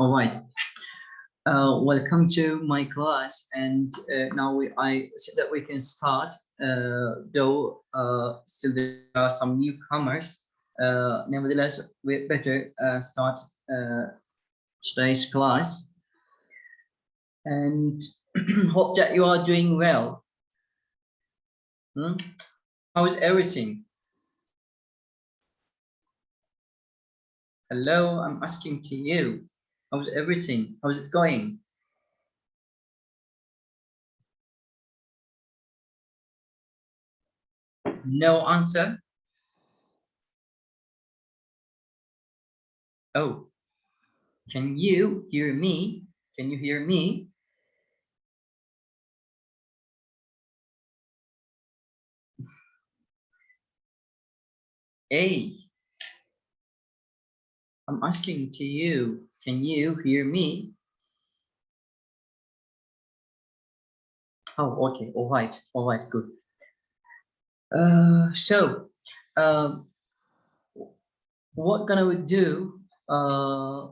All right. Uh, welcome to my class, and uh, now we, I said that we can start. Uh, though uh, still there are some newcomers. Uh, nevertheless, we better uh, start today's class. And hope that you are doing well. Hmm? How is everything? Hello, I'm asking to you. How's everything? How's it going? No answer? Oh, can you hear me? Can you hear me? Hey, I'm asking to you, can you hear me? Oh, okay, all right, all right, good. Uh, so, uh, what gonna we do uh,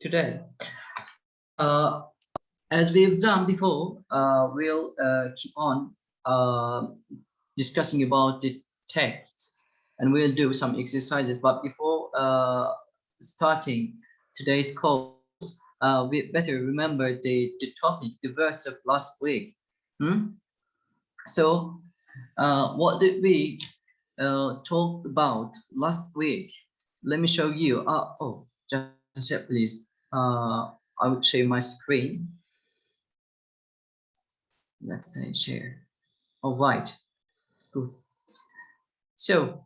today? Uh, as we've done before, uh, we'll uh, keep on uh, discussing about the texts and we'll do some exercises. But before uh, starting today's course, uh, we better remember the, the topic, the verse of last week. Hmm? So uh, what did we uh, talk about last week? Let me show you. Uh, oh, just a sec, please. Uh, I would share my screen. Let's say share. All right, good. So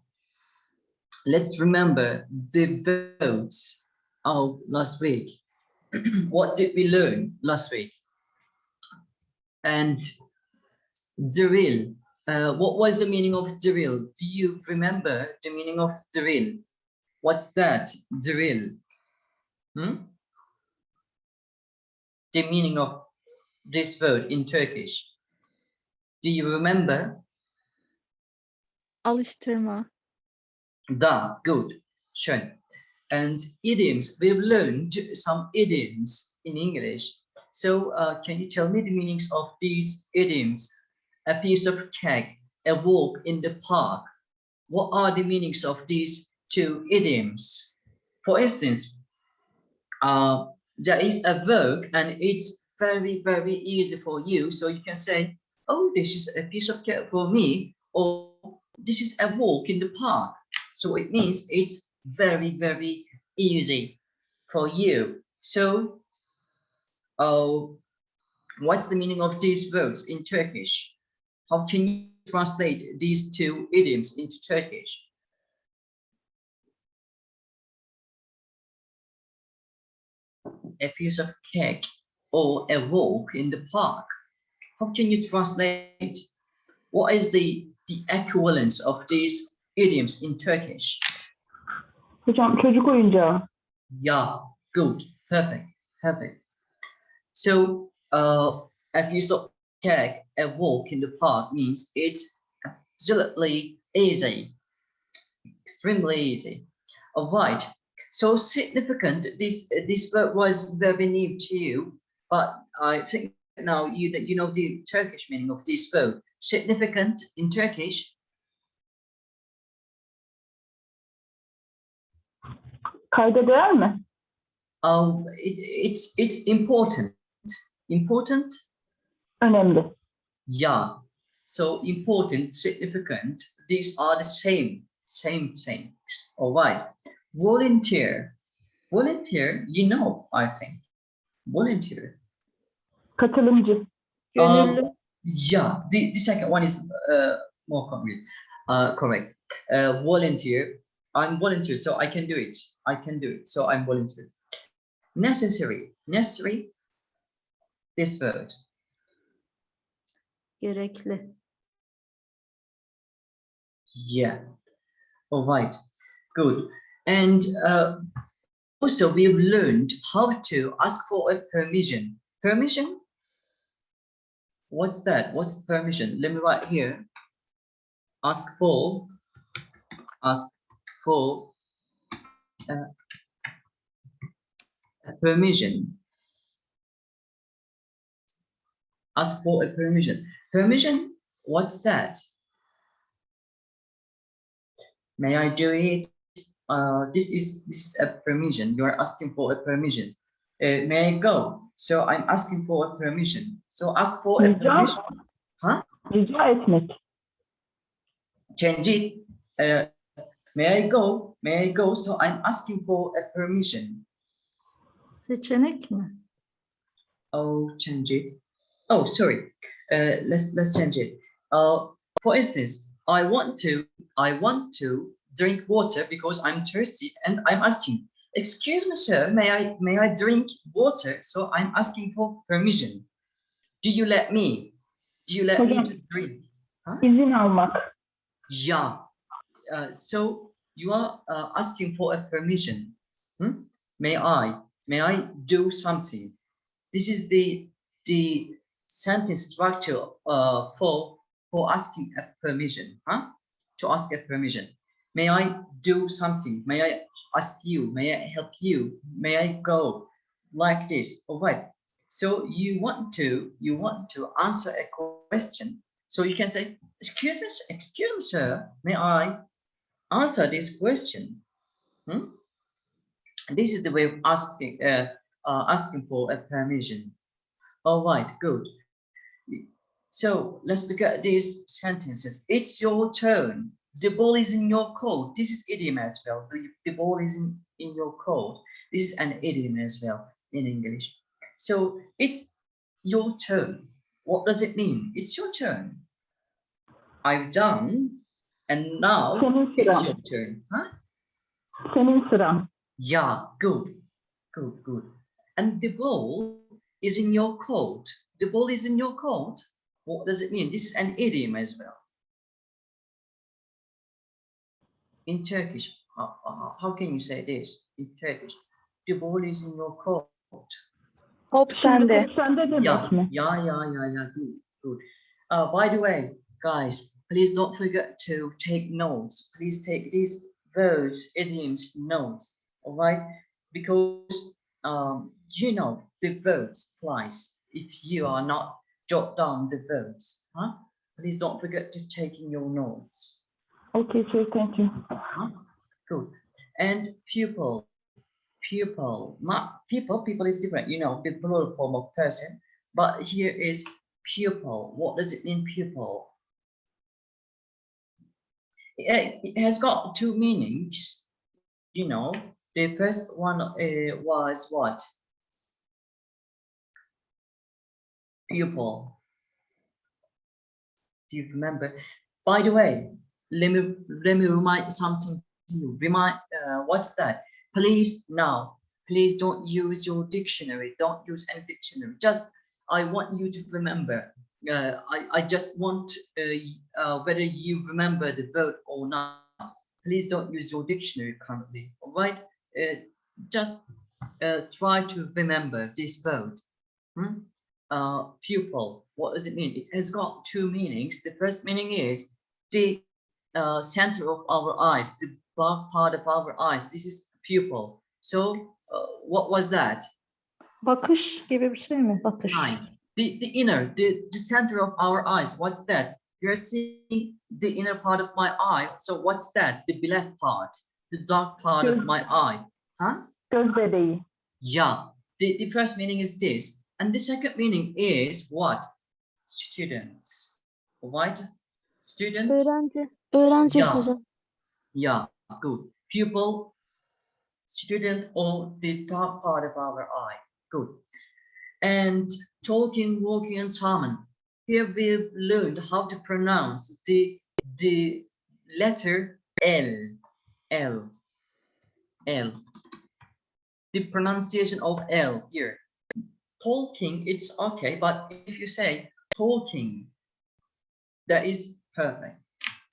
let's remember the votes of last week. what did we learn last week? And drill. Uh, what was the meaning of drill? Do you remember the meaning of drill? What's that? Drill. Hmm? The meaning of this word in Turkish. Do you remember? Alıştırma. Da, good, schön. And idioms, we've learned some idioms in English. So uh, can you tell me the meanings of these idioms? A piece of cake, a walk in the park. What are the meanings of these two idioms? For instance, uh, there is a work and it's very, very easy for you. So you can say, oh, this is a piece of cake for me, or this is a walk in the park. So it means it's very, very easy for you. So, uh, what's the meaning of these words in Turkish? How can you translate these two idioms into Turkish? A piece of cake or a walk in the park. How can you translate? What is the, the equivalence of these idioms in Turkish. Hocam çocuk oyuncağı. Yeah, good, perfect, perfect. So, uh, a piece of cake, a walk in the park means it's absolutely easy, extremely easy. All right. So significant. This this word was very new to you, but I think now you you know the Turkish meaning of this word. Significant in Turkish Kayda değer mi? Um, it, it's it's important. Important. Önemli. Yeah. So important, significant. These are the same same things. All right. Volunteer. Volunteer. You know, I think. Volunteer. Katılımcı. Gönüllü. Um, yeah. The the second one is uh, more concrete. Uh, correct. Uh, volunteer. I'm volunteer, so I can do it. I can do it, so I'm volunteer. Necessary, necessary, this word. Gerekli. Yeah. All right. Good. And uh, also we've learned how to ask for a permission. Permission? What's that? What's permission? Let me write here. Ask for, ask for uh, a permission. Ask for a permission. Permission, what's that? May I do it? Uh, this is this is a permission. You are asking for a permission. Uh, may I go? So I'm asking for a permission. So ask for a permission. Huh? Change it. Uh, may I go? May I go? So I'm asking for a permission. Seçenek mi? Oh, change it. Oh, sorry. Uh, let's let's change it. Uh, for instance, I want to I want to drink water because I'm thirsty and I'm asking, excuse me, sir, may I may I drink water? So I'm asking for permission. Do you let me? Do you let me Hocam. to drink? İzin almak. Yeah. Uh, so you are uh, asking for a permission. Hmm? May I? May I do something? This is the the sentence structure uh, for for asking a permission. Huh? To ask a permission. May I do something? May I ask you? May I help you? May I go? Like this. All right. So you want to you want to answer a question. So you can say, excuse me, excuse me, sir, may I answer this question? Hmm? This is the way of asking, uh, uh, asking for a permission. All right, good. So let's look at these sentences. It's your turn. The ball is in your court. This is idiom as well. The, the ball is in, in your court. This is an idiom as well in English. So it's your turn. What does it mean? It's your turn. I've done, and now Senin it's sıran. your turn. Huh? Senin sıran. Yeah, good, good, good. And the ball is in your court. The ball is in your court. What does it mean? This is an idiom as well. In Turkish, how, how- how can you say this in Turkish? The ball is in your court. Top sende. top sende demek Yeah, mi? yeah, yeah, yeah, yeah. Good, good. Uh, by the way, guys, please don't forget to take notes. Please take these words, idioms, notes. All right, because um, you know the words twice. If you are not jot down the words, huh? Please don't forget to take in your notes. Okay, sir, thank you. Huh? Good. And pupil, pupil, not people, people is different, you know, the plural form of person, but here is pupil. What does it mean, pupil? It, has got two meanings, you know. The first one uh, was what? Pupil. Do you remember? By the way, let me let me remind something to you. Remind uh, what's that? Please now, please don't use your dictionary. Don't use any dictionary. Just I want you to remember. Uh, I I just want uh, uh, whether you remember the word or not. Please don't use your dictionary currently. All right. Uh, just uh, try to remember this word. Hmm? Uh, pupil. What does it mean? It has got two meanings. The first meaning is the uh, center of our eyes, the dark part of our eyes. This is pupil. So uh, what was that? Bakış gibi bir şey mi? Bakış. The, the inner, the, the center of our eyes. What's that? You're seeing the inner part of my eye. So what's that? The black part, the dark part of my eye. Huh? Göz bebeği. Yeah. The, the first meaning is this. And the second meaning is what? Students. Right? Student. Öğrenci. Öğrenci Ya. hocam. Yeah, good. Pupil, student, or the top part of our eye. Good. And talking, walking, and salmon. Here we've learned how to pronounce the the letter L. L. L. The pronunciation of L here. Talking, it's okay, but if you say talking, that is perfect.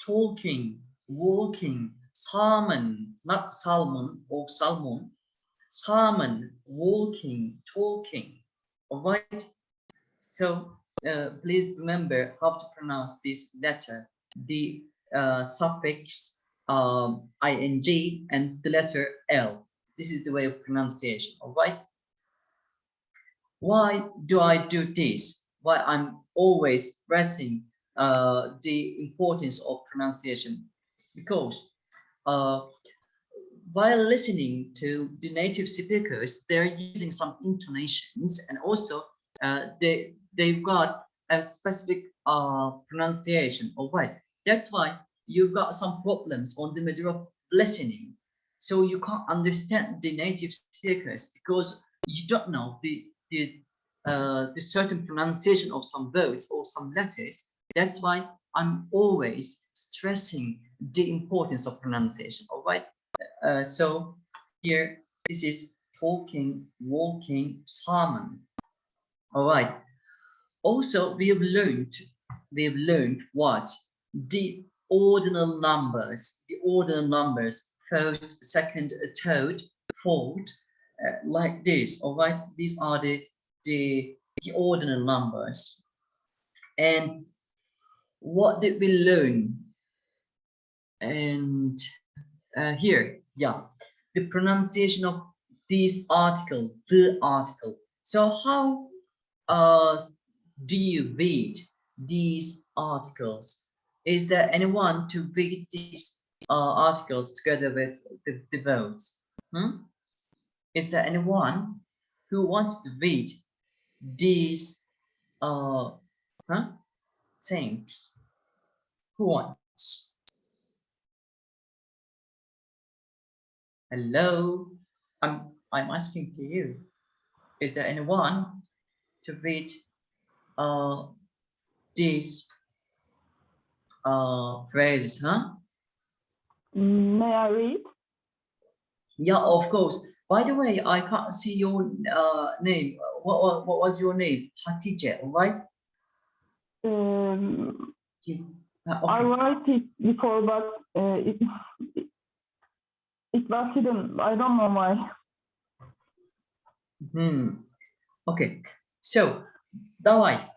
Talking, walking, salmon, not salmon or salmon, salmon, walking, talking. All right. So uh, please remember how to pronounce this letter, the uh, suffix um, ing and the letter L. This is the way of pronunciation. All right. why do I do this? Why I'm always stressing uh, the importance of pronunciation? Because uh, while listening to the native speakers, they're using some intonations and also uh, they they've got a specific uh, pronunciation. All right, that's why you've got some problems on the matter of listening. So you can't understand the native speakers because you don't know the the uh, the certain pronunciation of some words or some letters. That's why I'm always stressing the importance of pronunciation. All right. Uh, so here this is talking, walking, salmon. All right. Also, we have learned we have learned what the ordinal numbers, the ordinal numbers, first, second, third, fourth, uh, like this. All right. These are the the the ordinal numbers. And what did we learn? And uh, here, yeah, the pronunciation of this article, the article. So how uh, do you read these articles? Is there anyone to read these uh, articles together with the, the votes? Hmm? Is there anyone who wants to read these uh, huh, things? Who wants? Hello, I'm I'm asking to you. Is there anyone to read uh these uh phrases, huh? May I read? Yeah, of course. By the way, I can't see your uh name. What what, what was your name? Hatice, right? Um, You- uh, I okay. write it before, but uh, it, it it was hidden. I don't know why. Hmm. Okay. So, давай.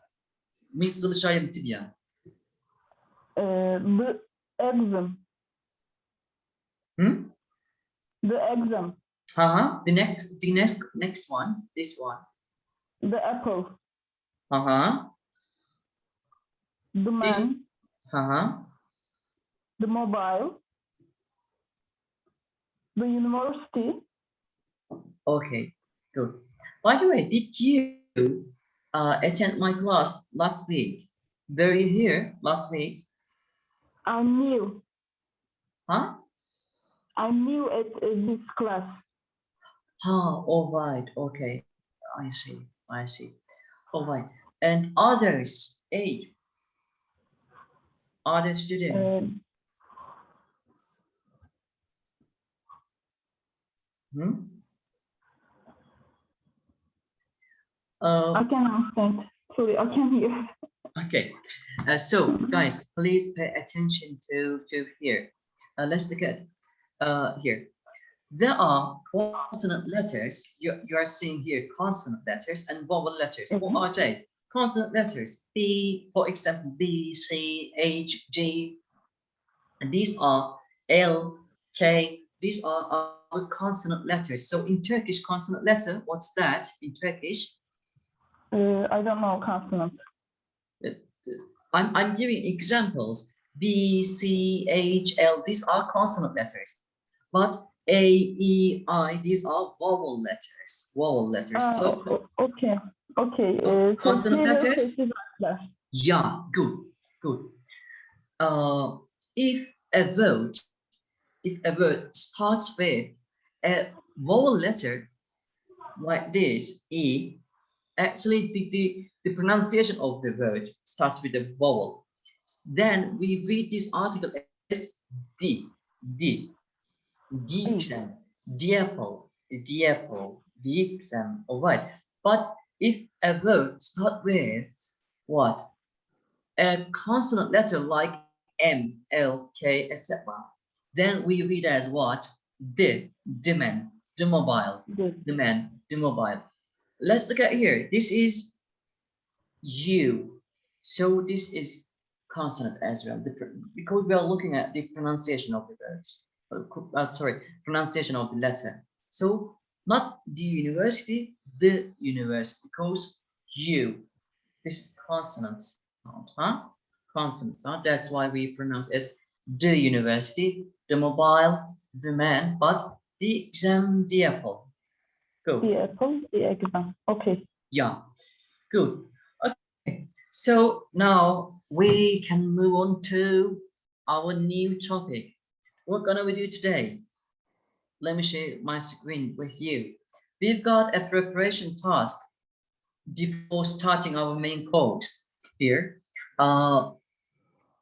Мы залишаем тебя. Uh, the exam, Hmm? the exam, Uh-huh. The next, the next, next one. This one. the apple, Uh-huh. the This. man, Uh-huh. the mobile, the university. Okay. Good. By the way, did you uh, attend my class last week? Were you here last week? I'm new. Huh? I'm new at uh, this class. Ah, all right. Okay. I see. I see. All right. And others, eight. Other students. Um, Hmm? Uh, I can understand. Sorry, I can hear. Okay, uh, so guys, please pay attention to to here. Uh, let's look at uh, here. There are consonant letters. You you are seeing here consonant letters and vowel letters. What Mhm. are they? Consonant letters. B, for example, B, C, H, G. And these are L, K. These are our consonant letters. So in Turkish, consonant letter. What's that in Turkish? Uh, I don't know consonant. I'm, I'm giving examples. B, C, H, L, these are consonant letters. But A, E, I, these are vowel letters. Vowel letters. Ah, so, okay, okay. Uh, consonant letters? yeah, good, good. Uh, if a word, if a word starts with a vowel letter like this, E, actually the, the, the pronunciation of the word starts with a vowel. Then we read this article as D, D, D hmm. exam, the apple, the apple, the exam, all right. But if a word start with what? A consonant letter like M, L, K, etc. Then we read as what? The, man, the mobile, the man, the mobile. Let's look at here. This is you. So this is consonant as well, because we are looking at the pronunciation of the words. Uh, uh, sorry, pronunciation of the letter. So not the university, the university, because you, this is consonant sound, huh? Consonant sound, that's why we pronounce as the university, the mobile, the man, but the exam, apple. Go. The apple, the. Okay. Yeah, good. Okay, so now we can move on to our new topic. What are gonna we do today? Let me share my screen with you. We've got a preparation task before starting our main course here. Uh,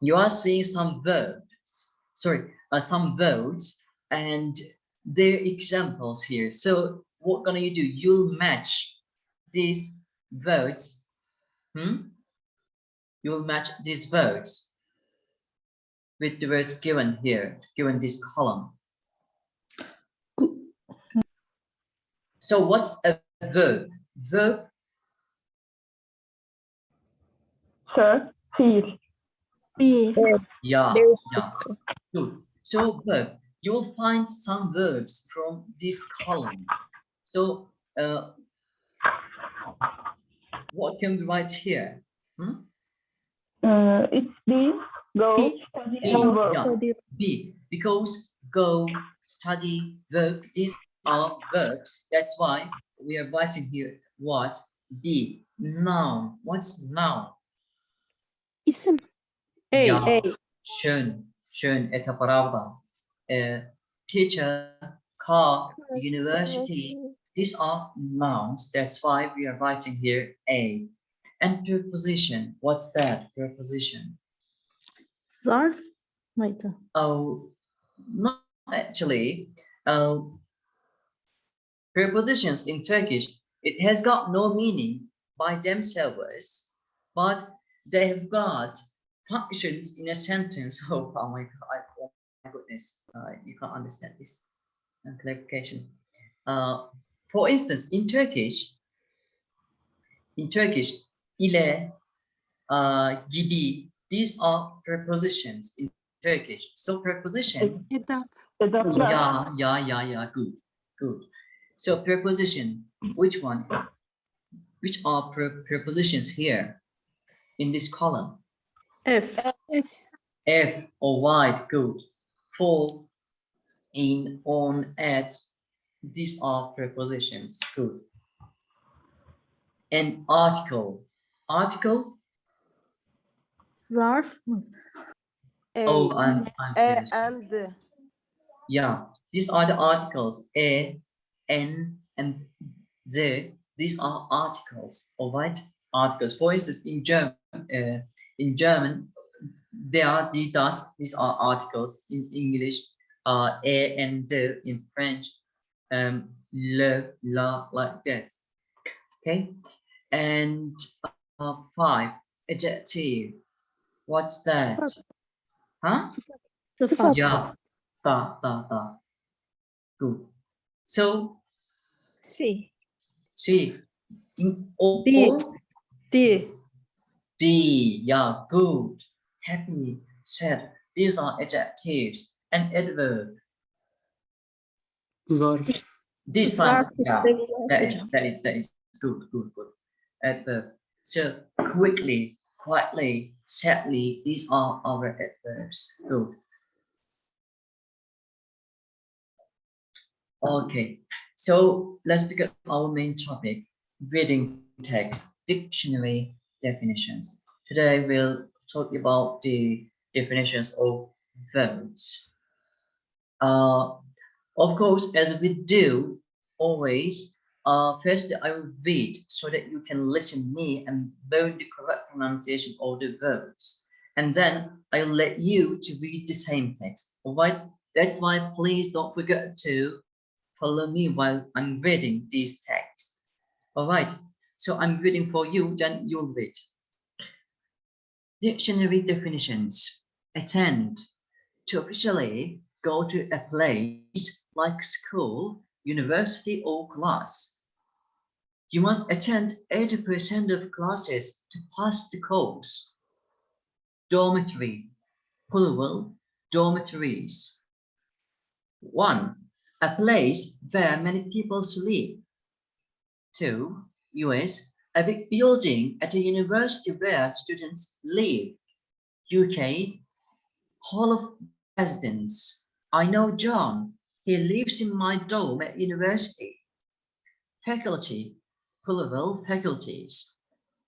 you are seeing some verbs, sorry, uh, some words and their examples here. So what gonna you do? You'll match these words, hmm? You will match these words with the words given here, given this column. So what's a verb? Verb, Sir, fiil. Bir. yeah, Very yeah, good. So verb, you will find some verbs from this column. So uh, what can we write here? Hmm? Uh, it's be, go, Be. study, Be, and work. yeah. Hadi. be because go study work these are verbs that's why we are writing here what be noun what's noun İsim. Ey, Yeah. ey. schön schön это правда uh, teacher car university these are nouns that's why we are writing here a and preposition what's that preposition Zarf mıydı? Oh, not actually. Uh, prepositions in Turkish, it has got no meaning by themselves, but they have got functions in a sentence. Oh, oh my god! Oh my goodness! Uh, you can't understand this. Uh, clarification. Uh, for instance, in Turkish, in Turkish, ile, uh, gidi, these are prepositions in Turkish. So preposition, Edat. Edatlar. yeah, yeah, yeah, yeah, good, good. So preposition, which one? Which are pre- prepositions here in this column? F. F or wide, good. For, in, on, at, these are prepositions, good. And article, article, Zarf oh, Ey. I'm, I'm finished. and the. Yeah, these are the articles A, N, and Z. These are articles, all right? Articles. For instance, in German, uh, in German, there are the das. These are articles. In English, uh, A and D. In French, um, le, la, like that. Okay, and uh, five adjective. What's that? Huh? Yeah, da, da, da. Good. So, Si. see, in all, Di. Di. D, yeah, good, happy, sad. These are adjectives and adverb. Zarf. This time, Zarf yeah, istek that zarf. is, that is, that is good, good, good. Adverb. So, quickly, quietly, sadly, these are our adverbs. Good. Okay, so let's look at our main topic, reading text, dictionary definitions. Today we'll talk about the definitions of verbs. Uh, of course, as we do always, uh, first I will read so that you can listen me and learn the correct pronunciation of the verbs. And then I'll let you to read the same text, all right? That's why please don't forget to follow me while I'm reading these texts. All right, so I'm reading for you, then you'll read. Dictionary definitions. Attend. To officially go to a place like school, university or class. You must attend 80% of classes to pass the course. Dormitory. Plural, dormitories. One, a place where many people sleep. Two, US, a big building at a university where students live. UK, Hall of Residence. I know John. He lives in my dorm at university. Faculty, plural faculties.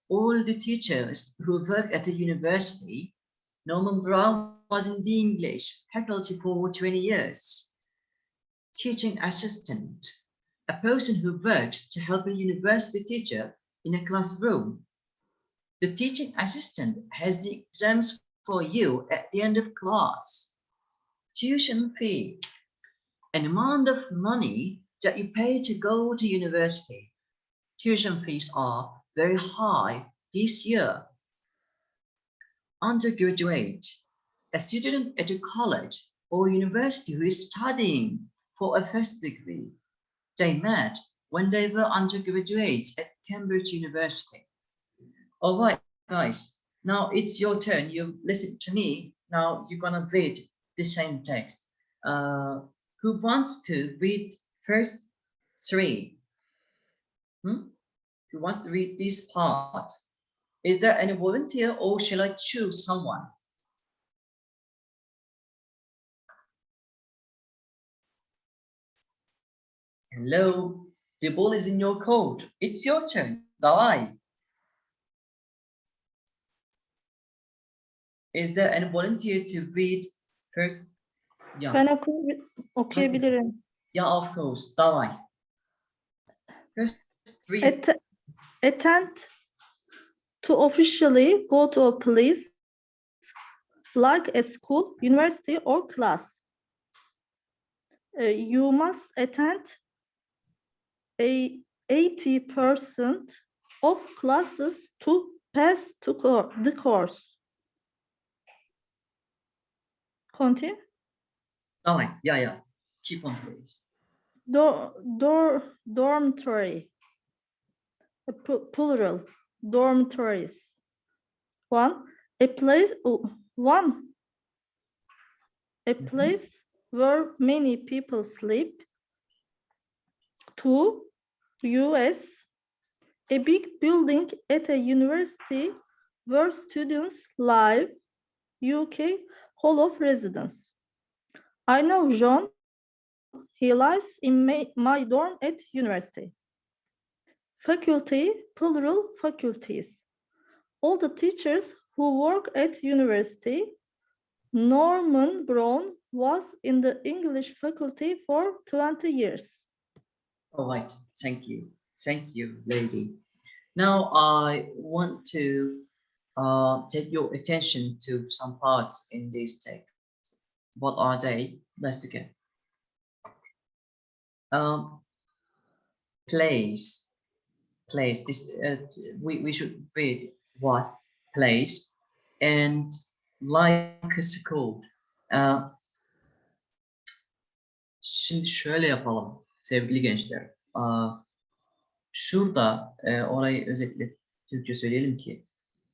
All the teachers who work at the university, Norman Brown was in the English faculty for 20 years. Teaching assistant, a person who works to help a university teacher in a classroom. The teaching assistant has the exams for you at the end of class. Tuition fee, an amount of money that you pay to go to university. Tuition fees are very high this year. Undergraduate, a student at a college or university who is studying for a first degree. They met when they were undergraduates at Cambridge University. All right, guys, now it's your turn. You listen to me. Now you're gonna read the same text. Uh, who wants to read first three? Hmm? Who wants to read this part? Is there any volunteer or shall I choose someone? Hello, the ball is in your court. It's your turn. Die. Is there any volunteer to read first Yeah, Ben oku- okuyabilirim. yeah, of course. Давай. First three. Att- attend to officially go to a place like a school, university, or class. Uh, you must attend a 80% of classes to pass to co- the course. Continue. All right. Yeah, yeah. Keep on, please. Do, do, dormitory. A plural. Dormitories. One. A place. One. A mm-hmm. place mm -hmm. where many people sleep. Two. U.S. A big building at a university where students live. U.K. Hall of Residence. I know John he lives in my, my dorm at university. Faculty, plural faculties. All the teachers who work at university. Norman Brown was in the English faculty for 20 years. All right. Thank you. Thank you, lady. Now I want to uh, take your attention to some parts in this text. What are they? Let's look at. Um, place, place. This uh, we we should read what place and like a school. Uh, şimdi şöyle yapalım sevgili gençler. Aa, şurada e, orayı özellikle Türkçe söyleyelim ki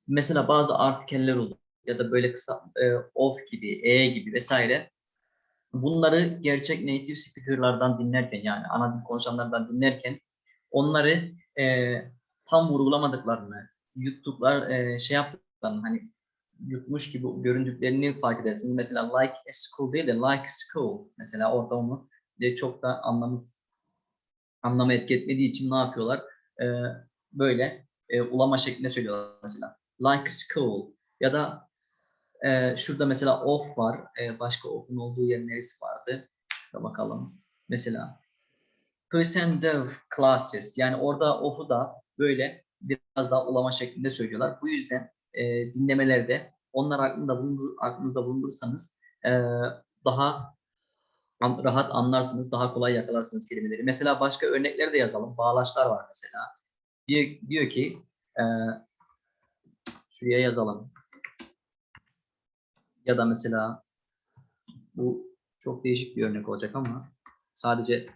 mesela bazı artikeller olur ya da böyle kısa e, of gibi, e gibi vesaire. Bunları gerçek native speaker'lardan dinlerken yani ana dil konuşanlardan dinlerken onları e, tam vurgulamadıklarını, yuttuklar e, şey yaptıklarını hani yutmuş gibi göründüklerini fark edersiniz. Mesela like a school değil de like school. Mesela orada onu de çok da anlamı anlamı etki etmediği için ne yapıyorlar? Ee, böyle e, ulama şeklinde söylüyorlar mesela. Like school ya da e, şurada mesela of var. E, başka of'un olduğu yer neresi vardı? Şurada bakalım. Mesela percent of classes yani orada of'u da böyle biraz daha ulama şeklinde söylüyorlar. Bu yüzden e, dinlemelerde onlar aklında bulundur, aklınızda bulundursanız e, daha rahat anlarsınız, daha kolay yakalarsınız kelimeleri. Mesela başka örnekleri de yazalım. Bağlaçlar var mesela. Diyor, diyor ki e, şuraya yazalım. Ya da mesela bu çok değişik bir örnek olacak ama sadece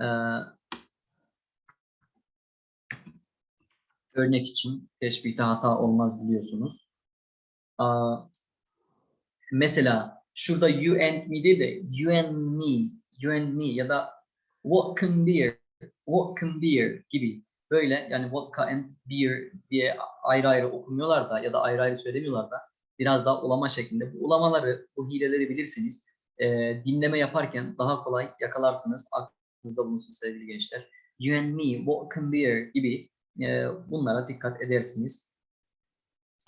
e, örnek için teşbihte hata olmaz biliyorsunuz. Aa, mesela şurada you and me değil de you and me, you and me ya da what can beer, what can beer gibi böyle yani vodka and beer diye ayrı ayrı okumuyorlar da ya da ayrı ayrı söylemiyorlar da biraz daha ulama şeklinde. Bu ulamaları, bu hileleri bilirseniz e, dinleme yaparken daha kolay yakalarsınız. Aklınızda bulunsun sevgili gençler. You and me, can beer gibi e, bunlara dikkat edersiniz.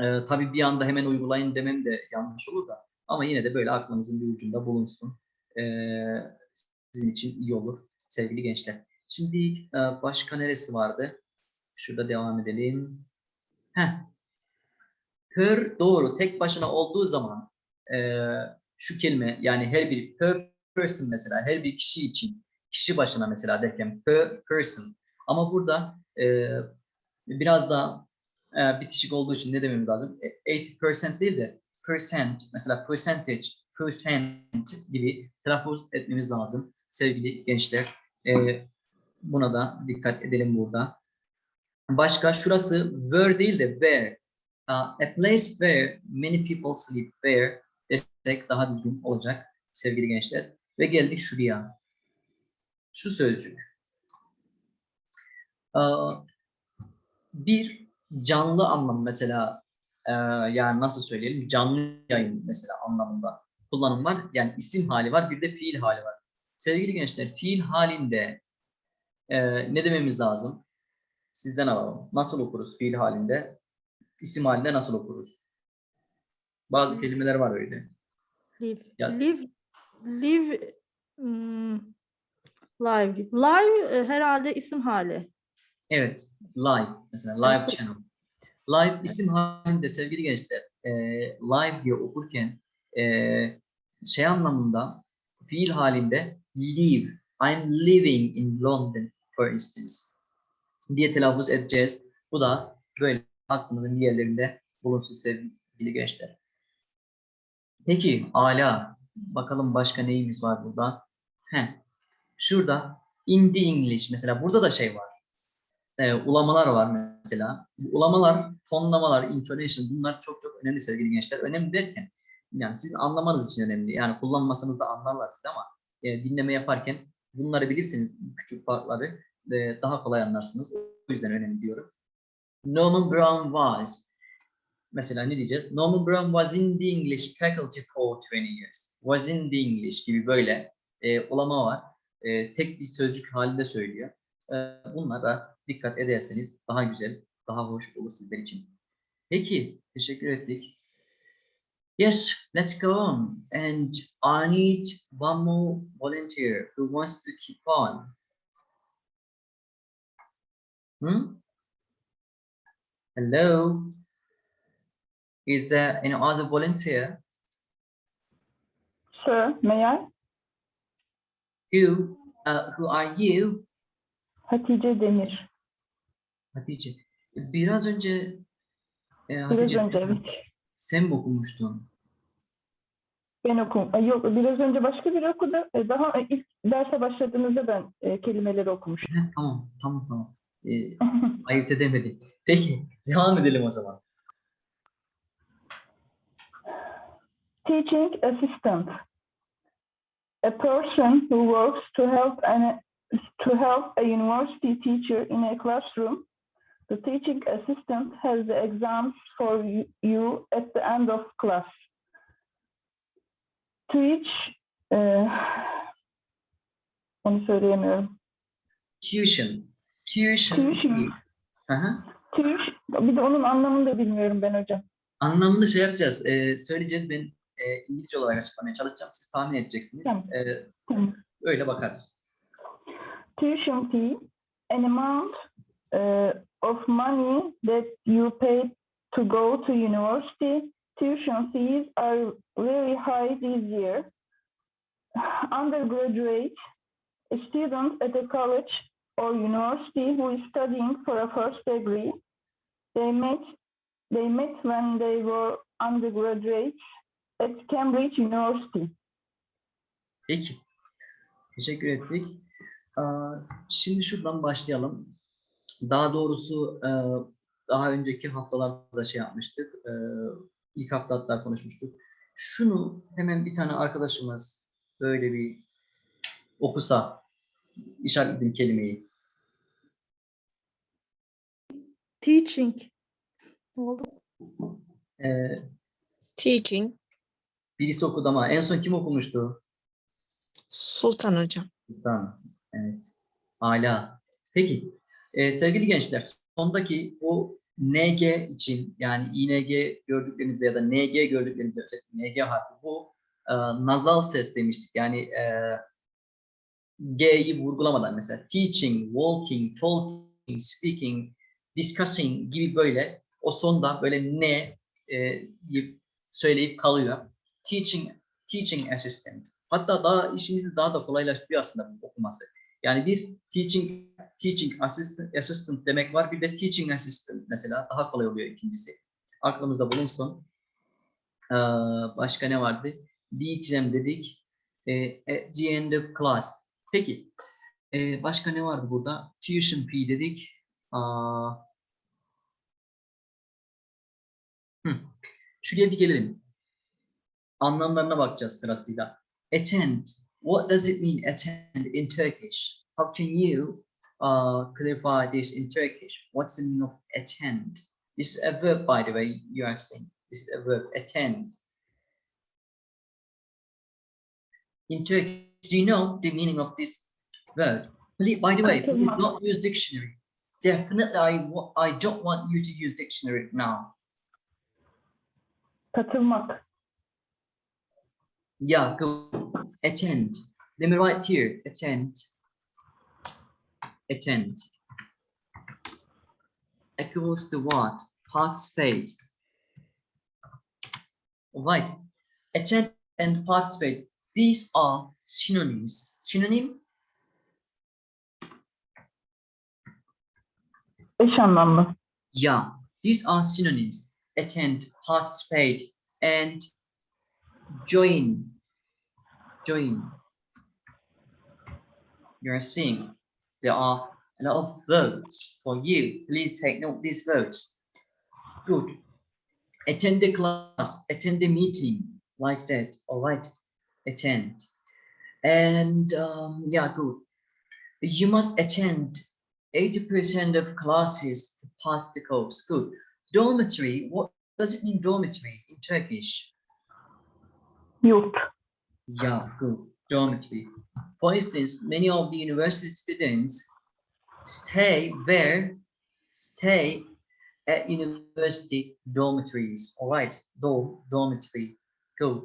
E, tabii bir anda hemen uygulayın demem de yanlış olur da ama yine de böyle aklınızın bir ucunda bulunsun. E, sizin için iyi olur sevgili gençler. Şimdi e, başka neresi vardı? Şurada devam edelim. Heh. Per doğru tek başına olduğu zaman e, şu kelime yani her bir per person mesela her bir kişi için kişi başına mesela derken per person ama burada e, biraz da e, bitişik olduğu için ne dememiz lazım? E, 80% değil de percent mesela percentage, percent gibi telaffuz etmemiz lazım sevgili gençler. E, buna da dikkat edelim burada. Başka şurası where değil de where. Uh, a place where many people sleep where desek daha düzgün olacak sevgili gençler. Ve geldik şuraya. Şu sözcük. Uh, bir canlı anlamı mesela e, yani nasıl söyleyelim canlı yayın mesela anlamında kullanım var. Yani isim hali var bir de fiil hali var. Sevgili gençler fiil halinde e, ne dememiz lazım? Sizden alalım. Nasıl okuruz fiil halinde? İsim halinde nasıl okuruz? Bazı kelimeler var öyle. Live. Ya- Live. Live. hmm, live. Live e, herhalde isim hali. Evet, live mesela live channel. Live isim halinde sevgili gençler, e, live diye okurken e, şey anlamında fiil halinde live. I'm living in London for instance diye telaffuz edeceğiz. Bu da böyle aklımızın bir yerlerinde bulunsun sevgili gençler. Peki ala. Bakalım başka neyimiz var burada? Heh. Şurada in the English mesela burada da şey var e, ulamalar var mesela. Bu ulamalar, tonlamalar, intonation bunlar çok çok önemli sevgili gençler. Önemli derken yani sizin anlamanız için önemli. Yani kullanmasanız da anlarlar siz ama e, dinleme yaparken bunları bilirseniz küçük farkları e, daha kolay anlarsınız. O yüzden önemli diyorum. Norman Brown was mesela ne diyeceğiz? Norman Brown was in the English faculty for 20 years. Was in the English gibi böyle e, ulama var. E, tek bir sözcük halinde söylüyor. E, bunlara da dikkat ederseniz daha güzel, daha hoş olur sizler için. Peki, teşekkür ettik. Yes, let's go on. And I need one more volunteer who wants to keep on. Hmm? Hello? Is there any other volunteer? Sir, may I? Who, uh, who are you? Hatice Demir. Hatice. Biraz önce e, Biraz Hatice, önce evet. sen mi okumuştun? Ben okum. Ay, Yok biraz önce başka biri okudu. E, Daha ilk derse başladığımızda ben e, kelimeleri okumuştum. Heh, Tamam, tamam, tamam. E, ayırt edemedik. Peki, devam edelim o zaman. Teaching assistant. A person who works to help an to help a university teacher in a classroom. The teaching assistant has the exams for you- at the end of class. Teach e, onu söyleyemiyorum. Tuition. Tuition. Tuition. Hı Teach bir de onun anlamını da bilmiyorum ben hocam. Anlamını şey yapacağız. e, söyleyeceğiz. Ben e, İngilizce olarak açıklamaya çalışacağım. Siz tahmin edeceksiniz. Tamam. E, Tamam. öyle bakarız. tuition fee, an amount uh, of money that you pay to go to university. Tuition fees are very high this year. Undergraduate, a student at a college or university who is studying for a first degree, they met they met when they were undergraduates at Cambridge University. Peki. Teşekkür ettik. Şimdi şuradan başlayalım. Daha doğrusu e, daha önceki haftalarda şey yapmıştık. e, İlk hafta hatta konuşmuştuk. Şunu hemen bir tane arkadaşımız böyle bir okusa işaretledim kelimeyi. Teaching. Ne oldu? Ee, Teaching. birisi okudu ama en son kim okumuştu? Sultan hocam. Tamam. Evet. Hala. Peki. Ee, sevgili gençler, sondaki bu NG için yani ING gördüklerinizde ya da NG gördüklerinizde özellikle NG harfi bu e, nazal ses demiştik. Yani e, G'yi vurgulamadan mesela teaching, walking, talking, speaking, discussing gibi böyle o sonda böyle ne e, söyleyip kalıyor. Teaching, teaching assistant. Hatta daha işinizi daha da kolaylaştırıyor aslında bu okuması. Yani bir teaching teaching assistant, assistant demek var. Bir de teaching assistant mesela daha kolay oluyor ikincisi. Aklımızda bulunsun. Ee, başka ne vardı? Diyeceğim dedik. Ee, at the end of class. Peki. Ee, başka ne vardı burada? Tuition fee dedik. Aa, hı. Şuraya bir gelelim. Anlamlarına bakacağız sırasıyla. Attend. What does it mean attend in Turkish? How can you uh, clarify this in Turkish? What's the meaning of attend? This is a verb, by the way, you are saying. This is a verb, attend. In Turkish, do you know the meaning of this verb? Please, by the way, please not use dictionary. Definitely, I, I don't want you to use dictionary now. Katılmak. Yeah, go attend. Let me write here. Attend. Attend. Equals to what? Participate. All right. Attend and participate. These are synonyms. Synonym? Eş anlamlı. Yeah. These are synonyms. Attend, participate, and join. Join. You're seeing there are a lot of votes for you. Please take note these votes. Good. Attend the class, attend the meeting, like that. All right. Attend. And um, yeah, good. You must attend 80% of classes to pass the course. Good. Dormitory, what does it mean dormitory in Turkish? Yurt. Yeah, good. Dormitory. For instance, many of the university students stay where? Stay at university dormitories. All right, dorm, dormitory. Good.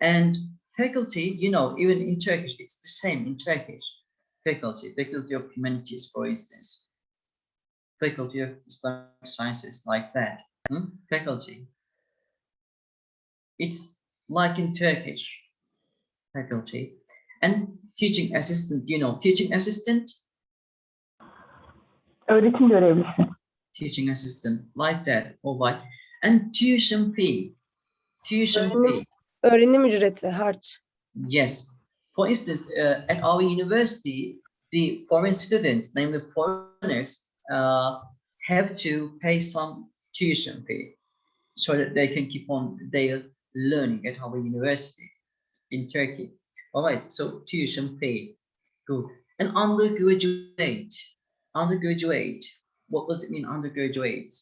And faculty, you know, even in Turkish, it's the same in Turkish. Faculty, faculty of humanities, for instance. Faculty of Islamic sciences, like that. Hmm? Faculty. It's like in Turkish faculty and teaching assistant you know teaching assistant Öğretim görevlisi. teaching assistant like that all right and tuition fee tuition Öğrenim- fee Öğrenim ücreti harç. yes for instance uh, at our university the foreign students namely foreigners uh, have to pay some tuition fee so that they can keep on their learning at our university in Turkey. All right, so tuition fee, good. And undergraduate, undergraduate, what does it mean undergraduate?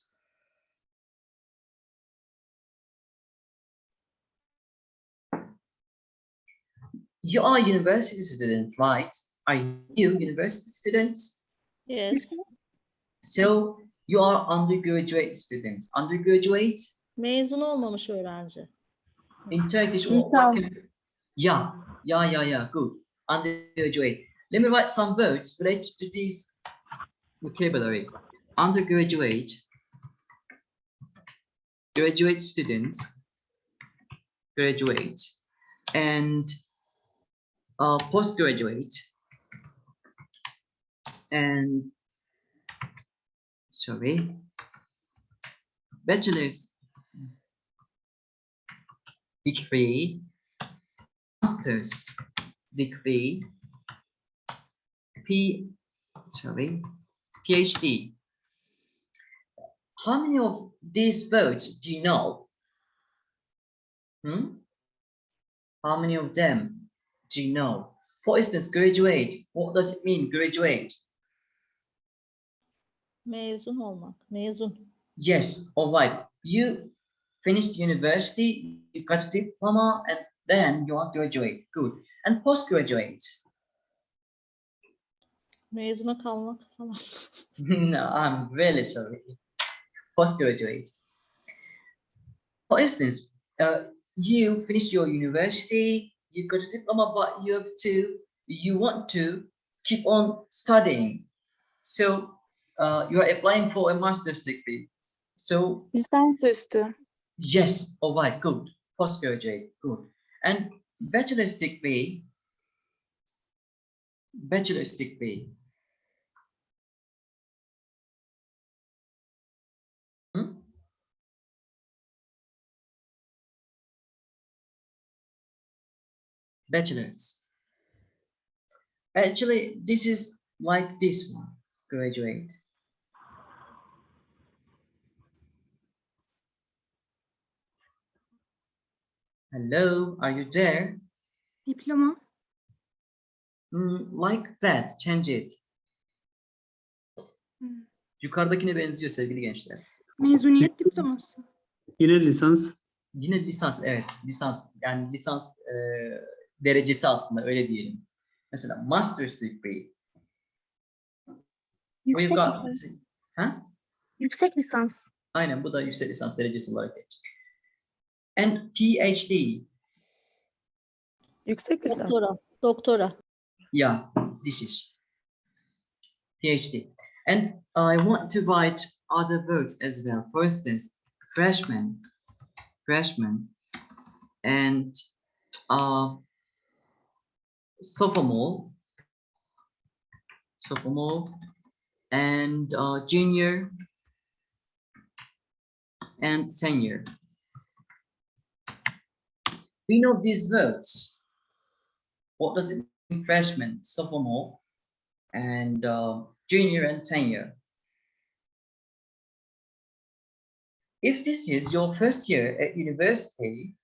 You are university students, right? Are you university students? Yes. So you are undergraduate students. Undergraduate Mezun olmamış öğrenci. in Turkish, what, what can, yeah, yeah, yeah, yeah, good. Undergraduate. Let me write some words related to this vocabulary. Undergraduate, graduate students, graduate, and uh, postgraduate, and sorry, bachelor's degree, master's degree, P, sorry, PhD. How many of these words do you know? Hmm? How many of them do you know? For instance, graduate. What does it mean, graduate? Mezun olmak. Mezun. Yes, all right. You finished university, you got a diploma, and then you are graduate. Good. And postgraduate. Mezuna kalmak falan. no, I'm really sorry. Postgraduate. For instance, uh, you finished your university, you got a diploma, but you have to, you want to keep on studying. So uh, you are applying for a master's degree. So Lisansüstü. Yes, all right, good. Postgraduate, good. And bachelor's degree, bachelor's degree. Hmm? Bachelor's. Actually, this is like this one, graduate. Hello, are you there? Diploma. Hmm, like that, change it. Hmm. Yukarıdakine benziyor sevgili gençler. Mezuniyet diploması. Yine lisans. Yine lisans, evet, lisans. Yani lisans e, derecesi aslında öyle diyelim. Mesela master's degree. Yüksek, got, lisans. ha? yüksek lisans. Aynen bu da yüksek lisans derecesi olarak geçecek. And PhD. Yüksek lisans. Doktora. Doktora. Yeah, this is PhD. And I want to write other words as well. For instance, freshman, freshman, and uh, sophomore, sophomore, and uh, junior, and senior. We know these words. What does it mean? Freshman, sophomore, and uh, junior and senior. If this is your first year at university,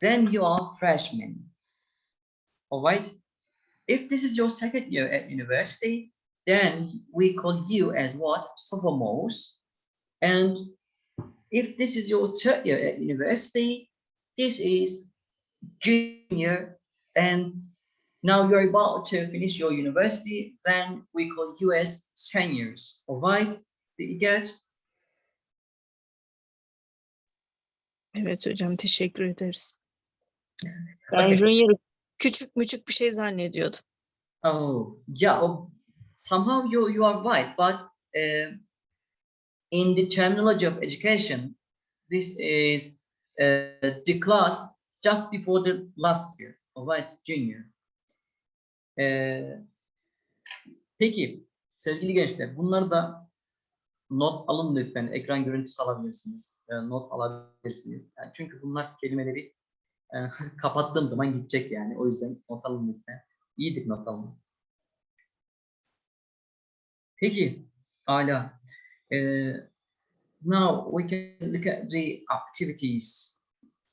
then you are freshman. All right. If this is your second year at university, then we call you as what? Sophomores. And if this is your third year at university, this is junior. And now you're about to finish your university, then we call you as seniors. All right. Did you get? Evet hocam teşekkür ederiz. Ben Okay. Junior'ı küçük müçük bir şey zannediyordum. Oh, yeah. oh, somehow you you are right, but uh, in the terminology of education, this is uh, the class just before the last year, all right, junior. Uh, peki, sevgili gençler, bunları da not alın lütfen. Ekran görüntüsü alabilirsiniz, e, not alabilirsiniz. Yani çünkü bunlar kelimeleri e, kapattığım zaman gidecek yani. O yüzden not alın lütfen. İyidir not alın. Peki, hala. Uh, now we can look at the activities.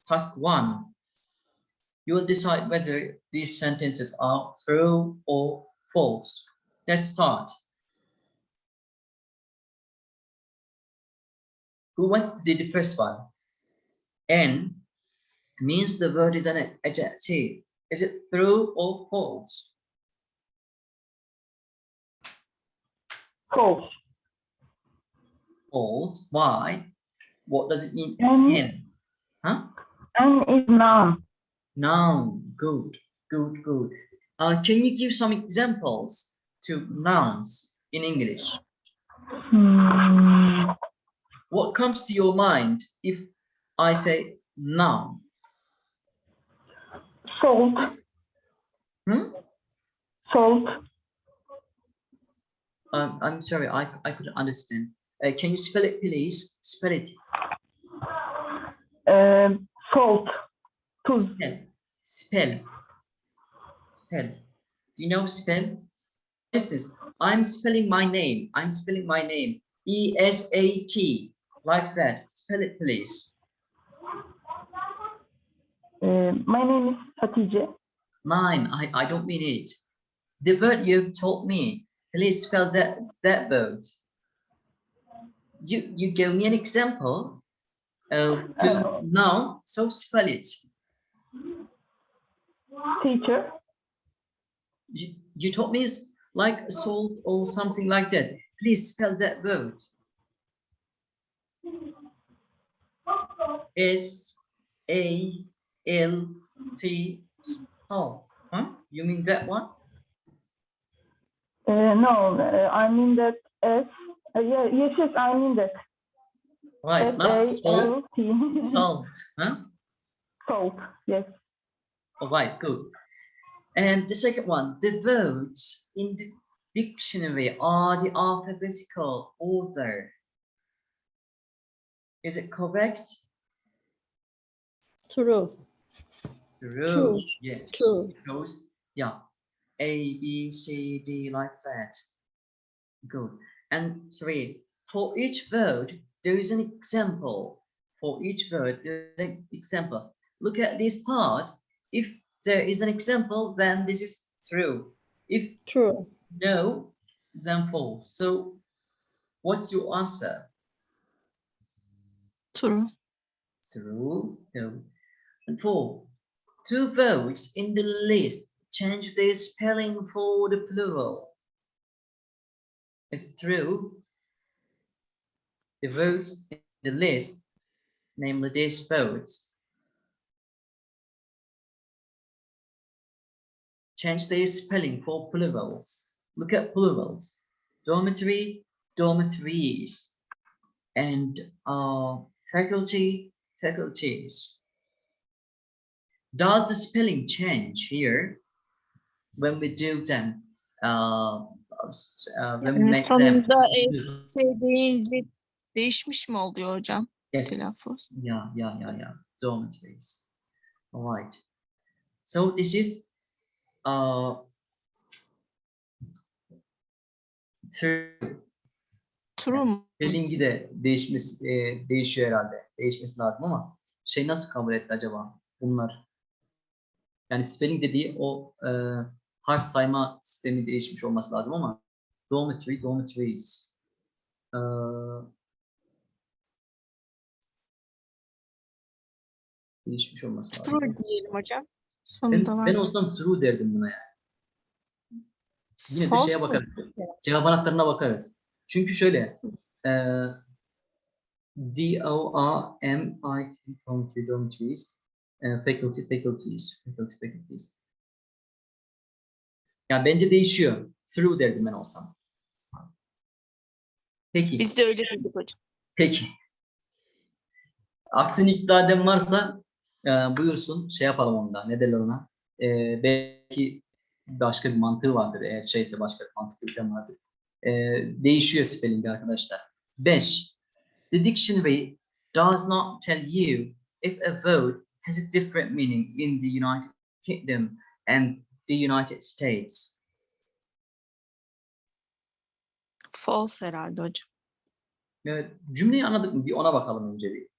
Task one. You will decide whether these sentences are true or false. Let's start. Who wants to do the first one? N means the word is an adjective. Is it true or false? False. False. Why? What does it mean? N, N. Huh? N is noun. Noun. Good. Good. Good. Uh, can you give some examples to nouns in English? Hmm, What comes to your mind if I say noun? Salt. Hmm? Salt. Um, I'm sorry, I, I couldn't understand. Uh, can you spell it, please? Spell it. Um, salt. Tuz. Spell. Spell. Spell. Do you know spell? For instance, I'm spelling my name. I'm spelling my name. E S A T. Like that. Spell it, please. Uh, my name is Hatice. nine. I, I don't mean it. The word you've told me, please spell that, that word. You, you gave me an example. Uh, Uh, now, so spell it. Teacher, You, you told me like salt or something like that. Please spell that word. S A L T salt. Huh? You mean that one? uh, no, uh, I mean that S, uh, yeah, yes, yes, I mean that. Right, not salt, S-A-L-T. salt. Huh? Salt, yes. All right, good. And the second one, the words in the dictionary are the alphabetical order. Is it correct? True. True. True. Yes. True. Goes, yeah. A, B, C, D, like that. Good. And three, for each word, there is an example. For each word, there is an example. Look at this part. If there is an example, then this is true. If True. no, then false. So what's your answer? True. True. No. And four, two words in the list change the spelling for the plural. Is it true? The words in the list, namely these words, change their spelling for plurals. Look at plurals. Dormitory, dormitories, and uh, faculty, faculties. Does the spelling change here when we do them? Uh, uh, when we make them. sonunda şey deyince değişmiş mi oluyor hocam Yes. telaffuz? Yeah, yeah, yeah, yeah. Dormitories. All right. So this is uh true. True mu? Spelling'i de değişmesi e, değişiyor herhalde. Değişmesi lazım ama şey nasıl kabul etti acaba bunlar? Yani spelling dediği o e, harf sayma sistemi değişmiş olması lazım ama dormitory, dormitories. Ee, değişmiş olması lazım. True diyelim hocam. Ben, Sonunda var. ben olsam true derdim buna yani. Yine de False şeye mı? bakarız. Cevap anahtarına bakarız. Çünkü şöyle e, D O R M I T dormitories e, faculty faculties faculty faculties. Yani bence değişiyor. Through derdim ben olsam. Peki. Biz de öyle dedik hocam. Peki. Aksini iddia eden varsa e, buyursun şey yapalım onda. Ne derler ona? E, belki başka bir mantığı vardır. Eğer şeyse başka bir mantık yürüten vardır. E, değişiyor spelling arkadaşlar. 5. The dictionary does not tell you if a word has a different meaning in the United Kingdom and the United States. False herhalde hocam. E, cümleyi anladık mı? Bir ona bakalım önce bir.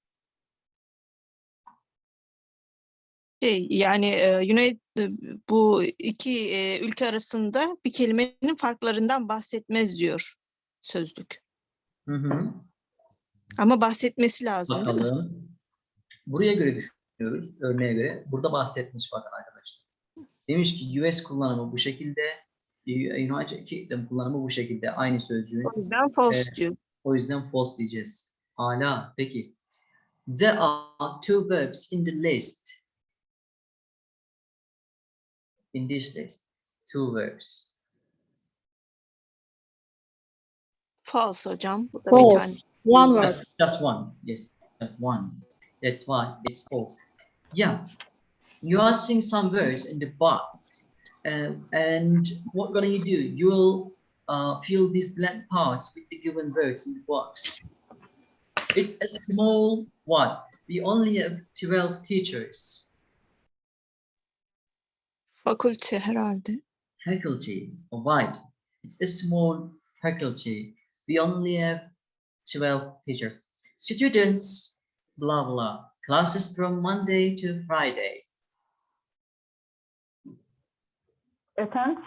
Şey, yani e, United, bu iki e, ülke arasında bir kelimenin farklarından bahsetmez diyor sözlük. Hı hı. Ama bahsetmesi lazım? Bakalım. Buraya göre düşünüyoruz. Örneğe göre. Burada bahsetmiş bakın arkadaşlar. Demiş ki US kullanımı bu şekilde. United Kingdom kullanımı bu şekilde. Aynı sözcüğün. O yüzden false Evet. diyor. O yüzden false diyeceğiz. Hala. Peki. There are two verbs in the list. In this list. Two verbs. False hocam. Bu da bir tane. One word. Just, just one. Yes, just one. That's why it's false. Yeah, you are seeing some words in the box, uh, and what gonna you do? You'll uh, fill these blank parts with the given words in the box. It's a small one. We only have 12 teachers. Fakülte herhalde. Faculty, alright. It's a small faculty. We only have 12 teachers. Students, blah, blah. Classes from Monday to Friday. attend,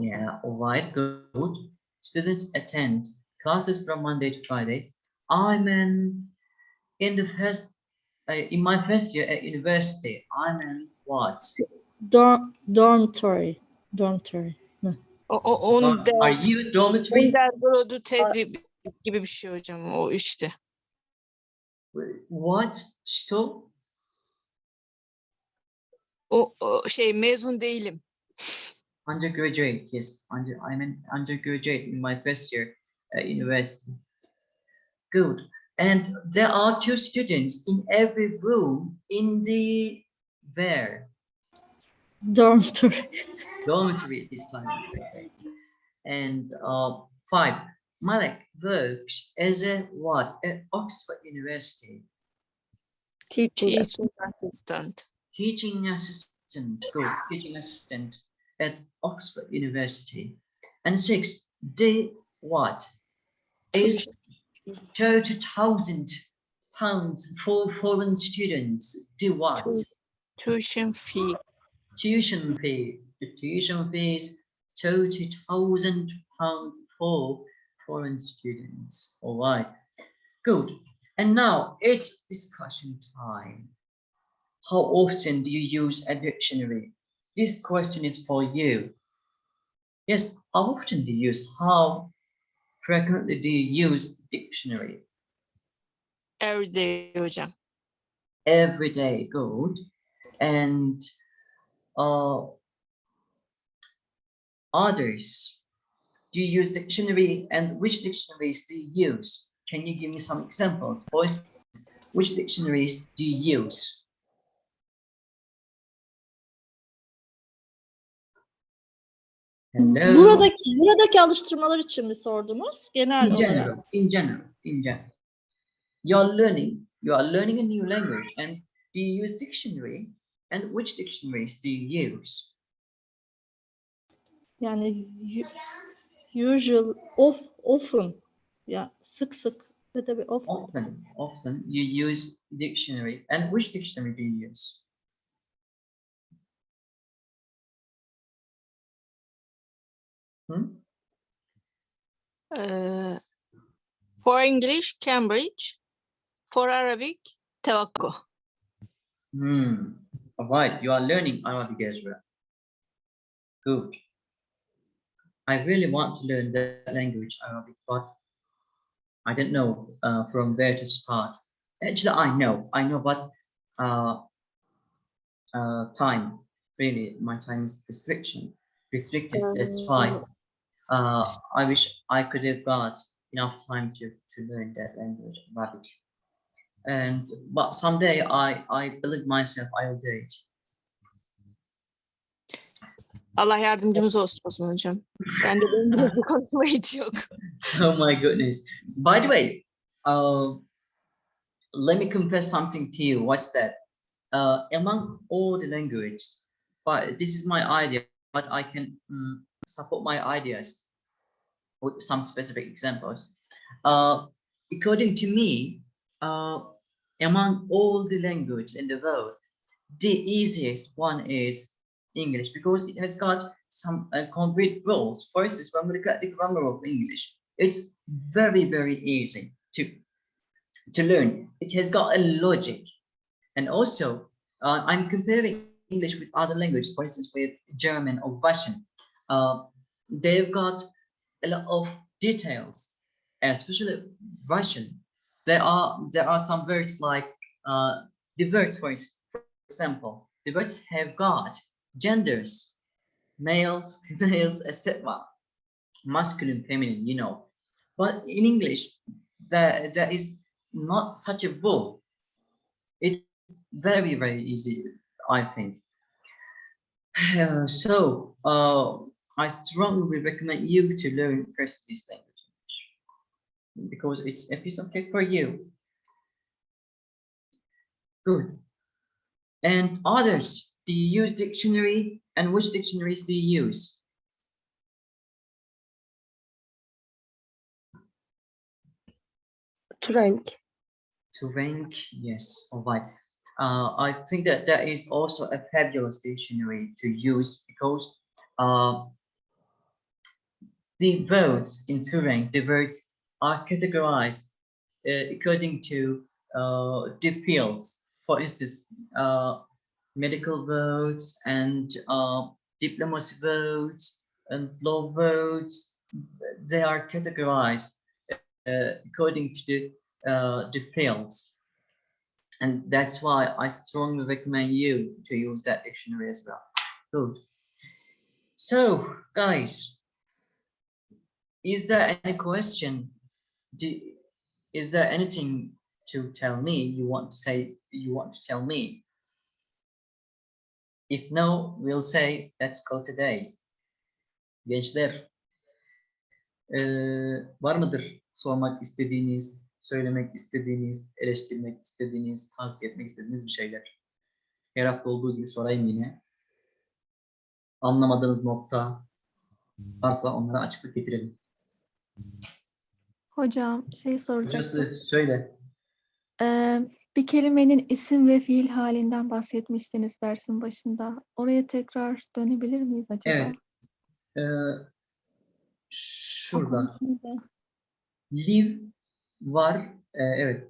Yeah, all right, good. Students attend classes from Monday to Friday. I'm in, in the first, in my first year at university, I'm in what? Dorm, dormitory. Dormitory. O, o, on Uh, der, Are you dormitory? on Brodu Teddy gibi bir şey hocam o işte. What? Stop? O, o şey mezun değilim. Undergraduate, yes. Under, I'm an undergraduate in my first year at university. Good. And there are two students in every room in the where Dormitory. dormitory this time. okay. And uh, five, Malek works as a what at Oxford University, Teaching. Teaching assistant. teaching assistant. Good, teaching assistant at Oxford University. And six, the what is thirty thousand pounds for foreign students. Do what? Tuition fee. tuition fee. The tuition fees thirty thousand pounds for foreign students. All right, good. And now it's discussion time. How often do you use a dictionary? This question is for you. Yes, how often do you use? How frequently do you use dictionary? Every day hocam. every day good. And uh others. Do you use dictionary and which dictionaries do you use? Can you give me some examples? For which dictionaries do you use Hello? Buradaki buradaki alıştırmalar için mi sordunuz? Genel in olarak. general in general in general you're learning you are learning a new language and do you use dictionary and which dictionaries do you use Yani usual, of, often. Ya sık sık. Tabii often. often often you use dictionary and which dictionary do you use Hmm? Ee, for English, Cambridge. For Arabic, Tevakko. Hmm. All right, you are learning Arabic as well. Good. I really want to learn that language, Arabic, but I don't know uh, from where to start. Actually, I know, I know, but uh, uh, time, really, my time is restriction, restricted. That's why uh, I wish I could have got enough time to to learn that language, Arabic. And but someday I I believe myself I will do it. Allah yardımcımız olsun Osman hocam. Ben de İngilizce konuşmaya hiç yok. oh my goodness. By the way, uh, let me confess something to you. What's that? Uh, among all the languages, but this is my idea, but I can mm, support my ideas with some specific examples. Uh, according to me, uh, among all the languages in the world, the easiest one is English because it has got some uh, concrete rules. For instance, when we look at the grammar of English, it's very, very easy to, to learn. It has got a logic. And also, uh, I'm comparing English with other languages, for instance, with German or Russian. Uh, they've got a lot of details, especially Russian. There are there are some words like uh, the words, for example, the words have got genders, males, females, etc. Masculine, feminine, you know. But in English, there, there is not such a rule. It's very, very easy, I think. Uh, so, uh, I strongly recommend you to learn first this language because it's a piece of cake for you. Good. And others, do you use dictionary and which dictionaries do you use? Tureng. To rank, yes, all right. uh, I think that that is also a fabulous dictionary to use because uh, the votes in Tureng, the votes are categorized uh, according to uh, the fields. For instance, uh, medical votes and uh, diplomacy words and law votes, they are categorized uh, according to the, uh, the fields. And that's why I strongly recommend you to use that dictionary as well. Good. So, guys, is there any question? Do, is there anything to tell me you want to say you want to tell me? If no, we'll say let's go today. Gençler, eee, var mıdır sormak istediğiniz, söylemek istediğiniz, eleştirmek istediğiniz, tavsiye etmek istediğiniz bir şeyler? Her hafta olduğu gibi sorayım yine. Anlamadığınız nokta varsa onlara açıklık getirelim. Hocam şey soracaktım. Hocası söyle. Ee, bir kelimenin isim ve fiil halinden bahsetmiştiniz dersin başında. Oraya tekrar dönebilir miyiz acaba? Evet. Eee, şurada. Live var. e, evet.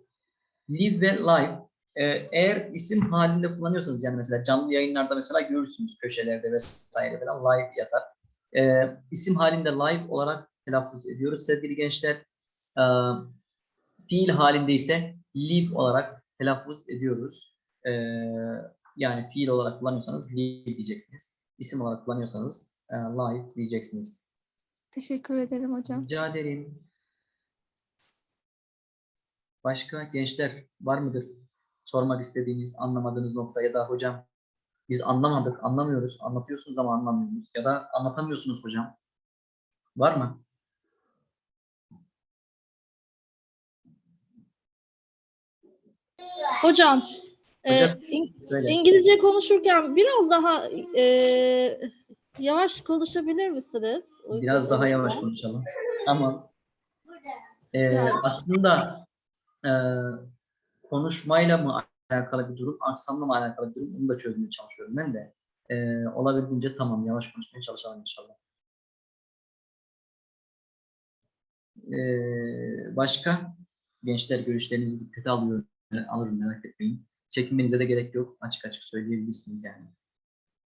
Live ve live. E, eğer isim halinde kullanıyorsanız yani mesela canlı yayınlarda mesela görürsünüz köşelerde vesaire falan live yazar. E, isim halinde live olarak telaffuz ediyoruz sevgili gençler. E, fiil halinde ise live olarak telaffuz ediyoruz. E, yani fiil olarak kullanıyorsanız live diyeceksiniz. İsim olarak kullanıyorsanız e, live diyeceksiniz. Teşekkür ederim hocam. Rica ederim. Başka gençler var mıdır? Sormak istediğiniz, anlamadığınız nokta ya da hocam biz anlamadık, anlamıyoruz, anlatıyorsunuz ama anlamıyoruz ya da anlatamıyorsunuz hocam. Var mı? Hocam, e, Hocam, Söyle. İngilizce konuşurken biraz daha e, yavaş konuşabilir misiniz? Uygun Biraz daha yavaş konuşalım. Tamam. Ee, Yani. aslında e, konuşmayla mı alakalı bir durum, aksanla mı alakalı bir durum onu da çözmeye çalışıyorum ben de. Ee, olabildiğince tamam yavaş konuşmaya çalışalım inşallah. Ee, başka gençler görüşlerinizi dikkate alıyorum, alırım merak etmeyin. Çekinmenize de gerek yok. Açık açık söyleyebilirsiniz yani.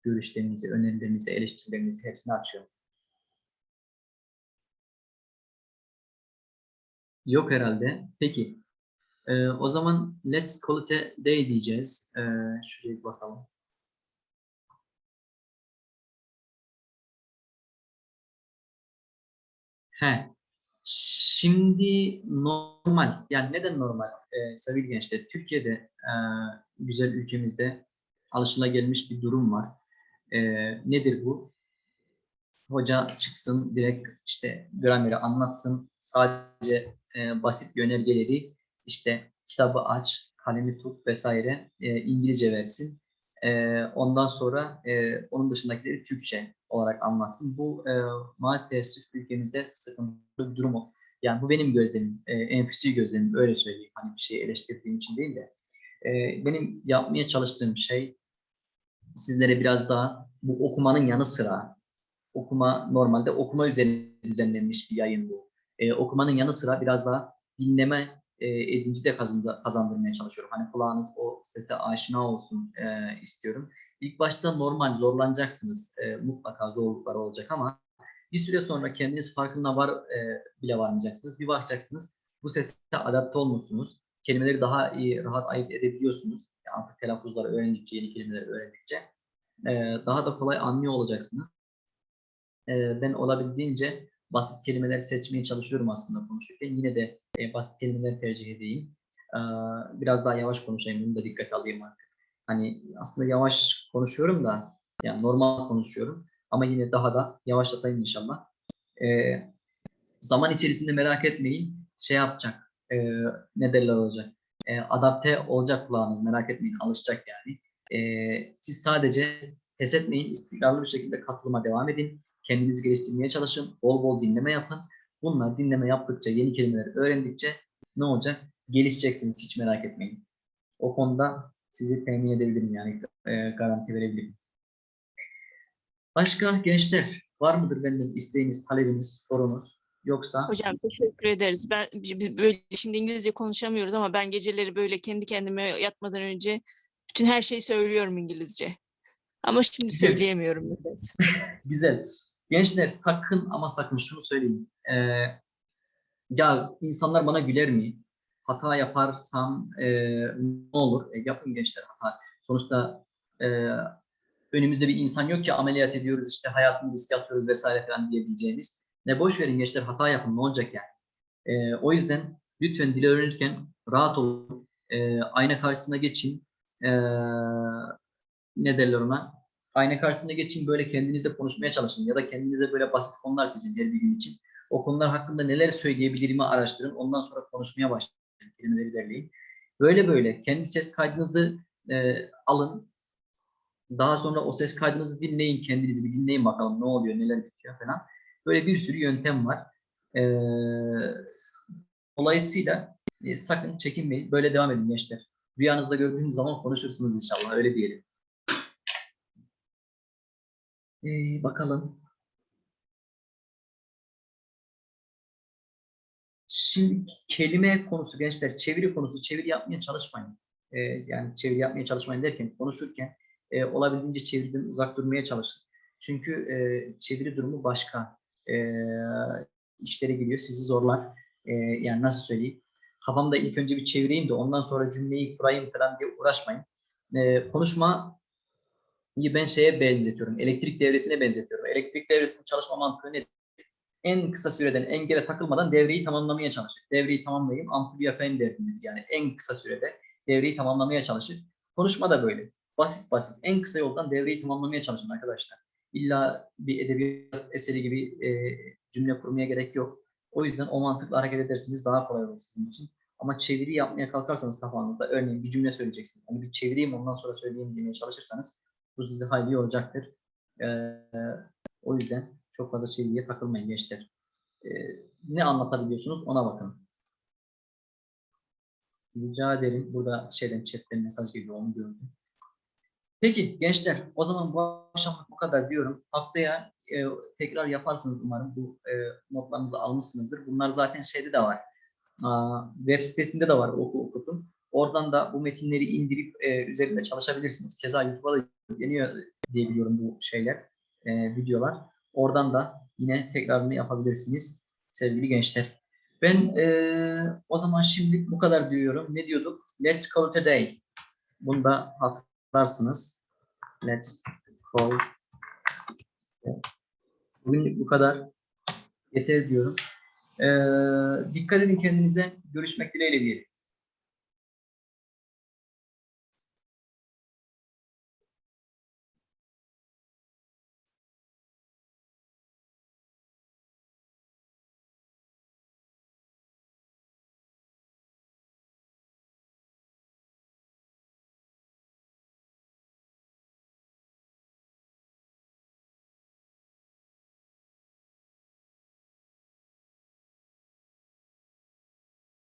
Görüşlerinizi, önerilerinizi, eleştirilerinizi hepsini açıyorum. Yok herhalde. Peki. Ee, o zaman let's call it a day diyeceğiz. Ee, şuraya bakalım. He. Şimdi normal. Yani neden normal? Ee, sevgili gençler, Türkiye'de e, güzel ülkemizde alışılagelmiş bir durum var. Ee, nedir bu? Hoca çıksın direkt işte grameri anlatsın. Sadece e, basit yönergeleri işte kitabı aç, kalemi tut vesaire e, İngilizce versin. E, ondan sonra e, onun dışındakileri Türkçe olarak anlatsın. Bu e, maalesef ülkemizde sıkıntılı bir durum. Yani bu benim gözlemim, e, enfüsi gözlemim öyle söyleyeyim. Hani bir şeyi eleştirdiğim için değil de. E, benim yapmaya çalıştığım şey sizlere biraz daha bu okumanın yanı sıra okuma normalde okuma üzerine düzenlenmiş bir yayın bu. Ee, okumanın yanı sıra biraz daha dinleme e, edinci de kazandı, kazandırmaya çalışıyorum. Hani kulağınız o sese aşina olsun e, istiyorum. İlk başta normal zorlanacaksınız. E, mutlaka zorluklar olacak ama bir süre sonra kendiniz farkında var e, bile varmayacaksınız. Bir bakacaksınız bu sese adapte olmuşsunuz. Kelimeleri daha iyi, rahat ayırt edebiliyorsunuz. Yani artık telaffuzları öğrendikçe, yeni kelimeleri öğrendikçe e, daha da kolay anlıyor olacaksınız. E, ben olabildiğince basit kelimeler seçmeye çalışıyorum aslında konuşurken. Yine de e, basit kelimeleri tercih edeyim. E, biraz daha yavaş konuşayım, bunu da dikkate alayım artık. Hani aslında yavaş konuşuyorum da, yani normal konuşuyorum. Ama yine daha da yavaşlatayım inşallah. E, zaman içerisinde merak etmeyin, şey yapacak, e, ne derler olacak. E, adapte olacak kulağınız, merak etmeyin, alışacak yani. E, siz sadece pes etmeyin, istikrarlı bir şekilde katılıma devam edin. Kendinizi geliştirmeye çalışın, bol bol dinleme yapın. Bunlar dinleme yaptıkça, yeni kelimeleri öğrendikçe ne olacak? Gelişeceksiniz, hiç merak etmeyin. O konuda sizi temin edebilirim yani e, garanti verebilirim. Başka gençler var mıdır benden isteğiniz, talebiniz, sorunuz yoksa Hocam teşekkür ederiz. Ben biz böyle şimdi İngilizce konuşamıyoruz ama ben geceleri böyle kendi kendime yatmadan önce bütün her şeyi söylüyorum İngilizce. Ama şimdi Güzel. söyleyemiyorum nedense. Güzel. Gençler sakın ama sakın şunu söyleyeyim. Ee, ya insanlar bana güler mi? Hata yaparsam e, ne olur? E, yapın gençler hata. Sonuçta e, önümüzde bir insan yok ki ameliyat ediyoruz işte hayatını riske atıyoruz vesaire falan diyebileceğimiz. Ne boş verin gençler hata yapın ne olacak yani. E, o yüzden lütfen dil öğrenirken rahat olun. E, ayna karşısına geçin. E, ne derler ona? Ayna karşısına geçin böyle kendinizle konuşmaya çalışın ya da kendinize böyle basit konular seçin her bir gün için. O konular hakkında neler söyleyebilirimi araştırın. Ondan sonra konuşmaya başlayın. Kelimeleri derleyin. Böyle böyle kendi ses kaydınızı e, alın. Daha sonra o ses kaydınızı dinleyin. Kendinizi bir dinleyin bakalım ne oluyor, neler bitiyor falan. Böyle bir sürü yöntem var. E, dolayısıyla e, sakın çekinmeyin. Böyle devam edin gençler. Rüyanızda gördüğünüz zaman konuşursunuz inşallah. Öyle diyelim. Ee, bakalım. Şimdi kelime konusu gençler, çeviri konusu, çeviri yapmaya çalışmayın. Ee, yani çeviri yapmaya çalışmayın derken konuşurken e, olabildiğince çeviriden uzak durmaya çalışın. Çünkü e, çeviri durumu başka e, işlere giriyor, sizi zorlar. E, yani nasıl söyleyeyim? Kafamda ilk önce bir çevireyim de ondan sonra cümleyi kurayım falan diye uğraşmayın. E, konuşma ben şeye benzetiyorum. Elektrik devresine benzetiyorum. Elektrik devresinin çalışma mantığı nedir? En kısa süreden engele takılmadan devreyi tamamlamaya çalışır. Devreyi tamamlayayım, ampulü yakayım derdindedir. Yani en kısa sürede devreyi tamamlamaya çalışır. Konuşma da böyle. Basit basit. En kısa yoldan devreyi tamamlamaya çalışın arkadaşlar. İlla bir edebiyat eseri gibi e, cümle kurmaya gerek yok. O yüzden o mantıkla hareket edersiniz daha kolay olur sizin için. Ama çeviri yapmaya kalkarsanız kafanızda örneğin bir cümle söyleyeceksiniz. Hani bir çevireyim ondan sonra söyleyeyim demeye çalışırsanız bu sizi hayli yoracaktır. Ee, o yüzden çok fazla çeviriye takılmayın gençler. Ee, ne anlatabiliyorsunuz ona bakın. Rica ederim. Burada şeyden chatten mesaj geliyor onu gördüm. Peki gençler o zaman bu akşamlık bu kadar diyorum. Haftaya e, tekrar yaparsınız umarım. Bu e, notlarınızı almışsınızdır. Bunlar zaten şeyde de var. Aa, web sitesinde de var oku okutun. Oradan da bu metinleri indirip e, üzerinde çalışabilirsiniz. Keza YouTube'a da yükleniyor diye biliyorum bu şeyler, e, videolar. Oradan da yine tekrarını yapabilirsiniz sevgili gençler. Ben e, o zaman şimdilik bu kadar diyorum. Ne diyorduk? Let's call today. Bunu da hatırlarsınız. Let's call. Bugün bu kadar. Yeter diyorum. E, dikkat edin kendinize. Görüşmek dileğiyle diyelim.